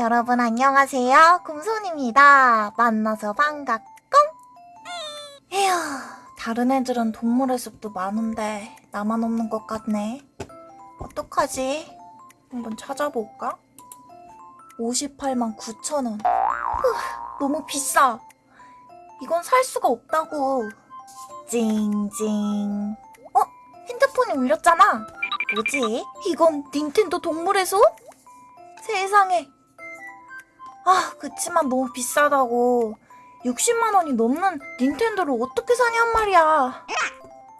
여러분 안녕하세요. 곰손입니다. 만나서 반갑고. 에휴, 다른 애들은 동물의 숲도 많은데 나만 없는 것 같네. 어떡하지? 한번 찾아볼까? 58만 9천 원. 너무 비싸. 이건 살 수가 없다고. 찡찡. 어? 핸드폰이 울렸잖아. 뭐지? 이건 닌텐도 동물의 숲? 세상에. 아, 그치만 너무 비싸다고. 60만 원이 넘는 닌텐도를 어떻게 사냔 말이야.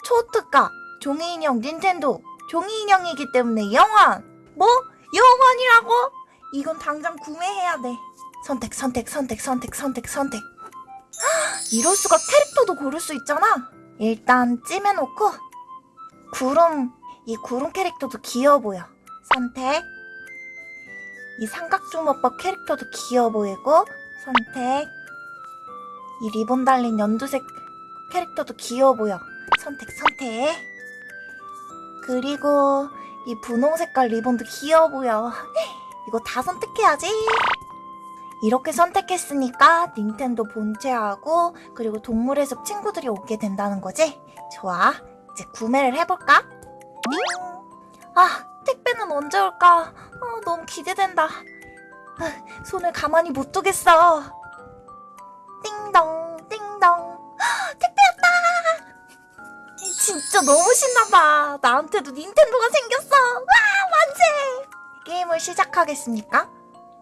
초특가, 종이인형 닌텐도, 종이인형이기 때문에 영원. 뭐? 영원이라고? 이건 당장 구매해야 돼. 선택, 선택, 선택, 선택, 선택, 선택. 헉, 이럴 수가 캐릭터도 고를 수 있잖아. 일단 찜해놓고 구름, 이 구름 캐릭터도 귀여워 보여. 선택. 이 삼각주먹밥 캐릭터도 귀여워 보이고 선택 이 리본 달린 연두색 캐릭터도 귀여워 보여 선택 선택 그리고 이 분홍 색깔 리본도 귀여워 보여 이거 다 선택해야지 이렇게 선택했으니까 닌텐도 본체하고 그리고 동물의 숲 친구들이 오게 된다는 거지? 좋아 이제 구매를 해볼까? 띵! 아 택배는 언제 올까? 아, 너무 기대된다. 아, 손을 가만히 못 두겠어. 띵동, 띵동. 헉, 택배였다! 진짜 너무 신나봐. 나한테도 닌텐도가 생겼어. 와, 만세! 게임을 시작하겠습니까?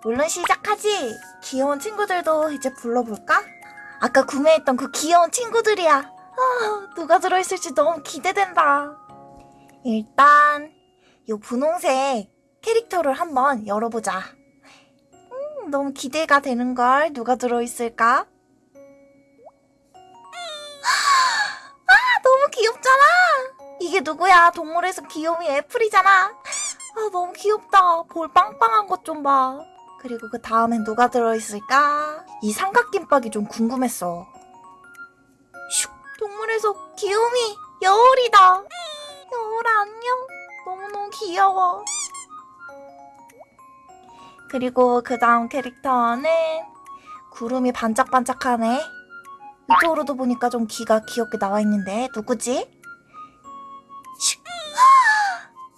물론 시작하지. 귀여운 친구들도 이제 불러볼까? 아까 구매했던 그 귀여운 친구들이야. 아, 누가 들어있을지 너무 기대된다. 일단 요 분홍색 캐릭터를 한번 열어보자. 음, 너무 기대가 되는걸. 누가 들어있을까? 아, 너무 귀엽잖아! 이게 누구야? 동물에서 귀요미 애플이잖아. 아, 너무 귀엽다. 볼 빵빵한 것 좀 봐. 그리고 그 다음엔 누가 들어있을까? 이 삼각김밥이 좀 궁금했어. 슉! 동물에서 귀요미 여울이다. 여울아, 안녕. 귀여워. 그리고 그 다음 캐릭터는 구름이 반짝반짝하네. 이쪽으로도 보니까 좀 귀가 귀엽게 나와 있는데 누구지? 슉.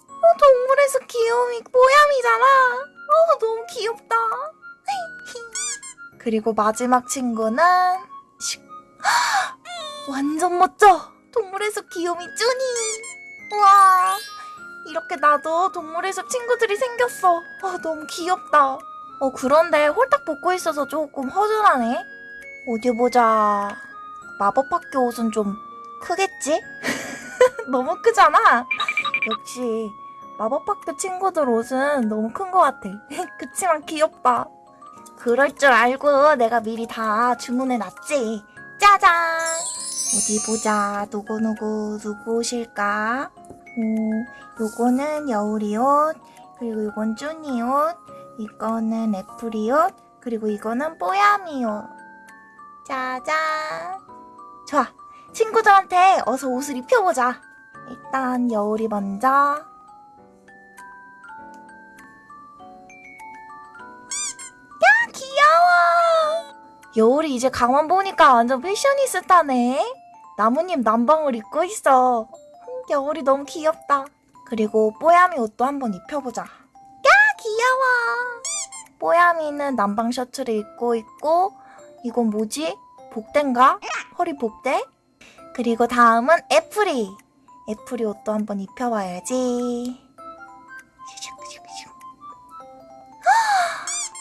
어, 동물에서 귀여움이 뽀얌이잖아. 어, 너무 귀엽다. 그리고 마지막 친구는 슉. 완전 멋져. 동물에서 귀요미 쭈니. 우와. 이렇게 나도 동물의 숲 친구들이 생겼어. 아, 너무 귀엽다. 어, 그런데 홀딱 벗고 있어서 조금 허전하네. 어디 보자. 마법학교 옷은 좀 크겠지? 너무 크잖아. 역시 마법학교 친구들 옷은 너무 큰 것 같아. 그치만 귀엽다. 그럴 줄 알고 내가 미리 다 주문해 놨지. 짜잔! 어디 보자. 누구누구 누구 오실까? 오, 요거는 여울이 옷, 그리고 요건 쭈니 옷, 이거는 애플이 옷, 그리고 이거는 뽀야미 옷. 짜잔. 좋아. 친구들한테 어서 옷을 입혀보자. 일단 여울이 먼저. 야, 귀여워. 여울이 이제 가만 보니까 완전 패셔니스타네. 나무님 남방을 입고 있어. 겨울이 너무 귀엽다. 그리고 뽀야미 옷도 한번 입혀보자. 야 귀여워. 뽀야미는 남방 셔츠를 입고 있고 이건 뭐지? 복대인가? 허리 복대? 그리고 다음은 애플이. 애플이 옷도 한번 입혀봐야지.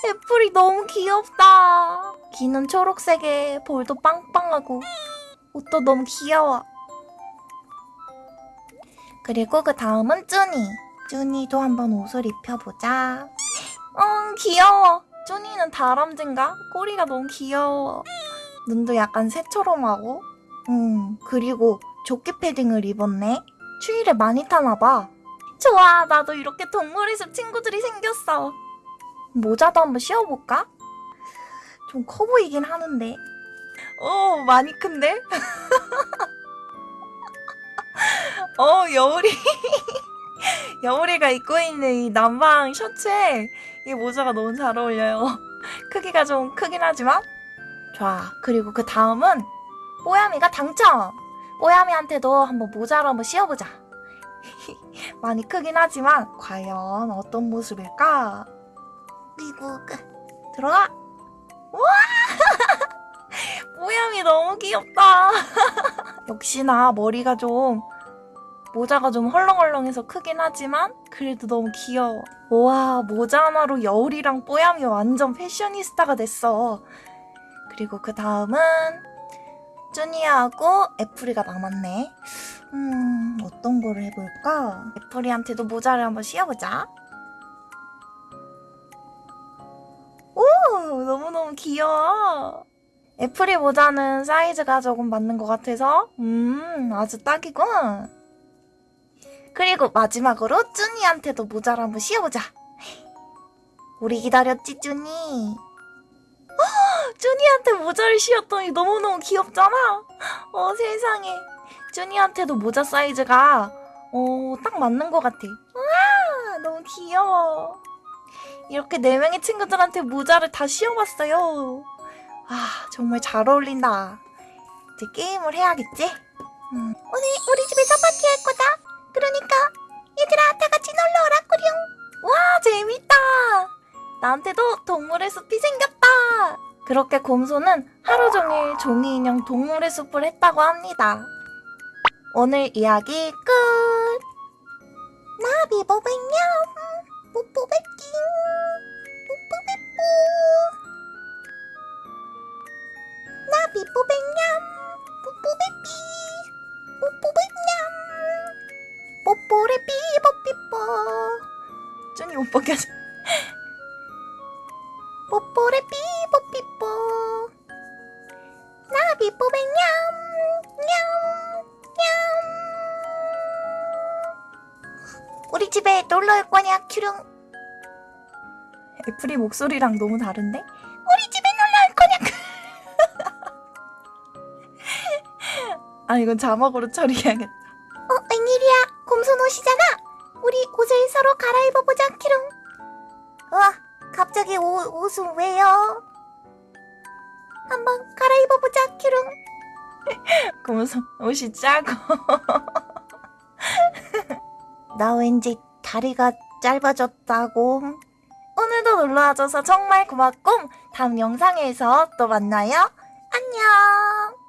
애플이 너무 귀엽다. 귀는 초록색에 볼도 빵빵하고 옷도 너무 귀여워. 그리고 그 다음은 쭈니. 쭈니도 한번 옷을 입혀보자. 어, 귀여워. 쭈니는 다람쥐인가? 꼬리가 너무 귀여워. 눈도 약간 새처럼 하고. 음, 그리고 조끼 패딩을 입었네. 추위를 많이 타나봐. 좋아, 나도 이렇게 동물의 숲 친구들이 생겼어. 모자도 한번 씌워볼까? 좀 커 보이긴 하는데. 오, 많이 큰데? 어, 여울이. 여울이가 입고 있는 이 남방 셔츠에 이 모자가 너무 잘 어울려요. 크기가 좀 크긴 하지만. 좋아. 그리고 그 다음은 뽀야미가 당첨! 뽀야미한테도 한번 모자를 한번 씌워보자. 많이 크긴 하지만 과연 어떤 모습일까? 미국 들어가! 우와! 뽀야미 너무 귀엽다. 역시나 머리가 좀 모자가 좀 헐렁헐렁해서 크긴 하지만 그래도 너무 귀여워. 와 모자 하나로 여울이랑 뽀야미 완전 패셔니스타가 됐어. 그리고 그 다음은 쭈니하고 애플이가 남았네. 음 어떤 거를 해볼까? 애플이한테도 모자를 한번 씌워보자. 오 너무너무 귀여워. 애플이 모자는 사이즈가 조금 맞는 것 같아서 음 아주 딱이군. 그리고 마지막으로 쭈니한테도 모자를 한번 씌워보자. 우리 기다렸지 쭈니. 헉, 쭈니한테 모자를 씌웠더니 너무너무 귀엽잖아. 어 세상에. 쭈니한테도 모자 사이즈가 어, 딱 맞는 것 같아. 와 너무 귀여워. 이렇게 네 명의 친구들한테 모자를 다 씌워봤어요. 아 정말 잘 어울린다. 이제 게임을 해야겠지? 음. 오늘 우리 집에서 파티할 거다. 그러니까 얘들아 다 같이 놀러 오라 꾸룡. 와 재밌다. 나한테도 동물의 숲이 생겼다. 그렇게 곰소는 하루 종일 종이 인형 동물의 숲을 했다고 합니다. 오늘 이야기 끝. 나비 보백냠 뽀뽀백킹 뽀뽀백뽀 나비 뽀백냠 뽀뽀레 삐뽀삐뽀. 쭈니 못 보게 하자 뽀뽀레 삐뽀삐뽀. 나비 뽀백냠 냠냠. 우리 집에 놀러 올 거냐 큐룡? 애플이 목소리랑 너무 다른데? 우리 집에 놀러 올 거냐? 아 이건 자막으로 처리해야겠다 한번 갈아입어보자, 키롱. 곰손 옷이 작고. 나 왠지 다리가 짧아졌다고. 오늘도 놀러와줘서 정말 고맙고 다음 영상에서 또 만나요. 안녕.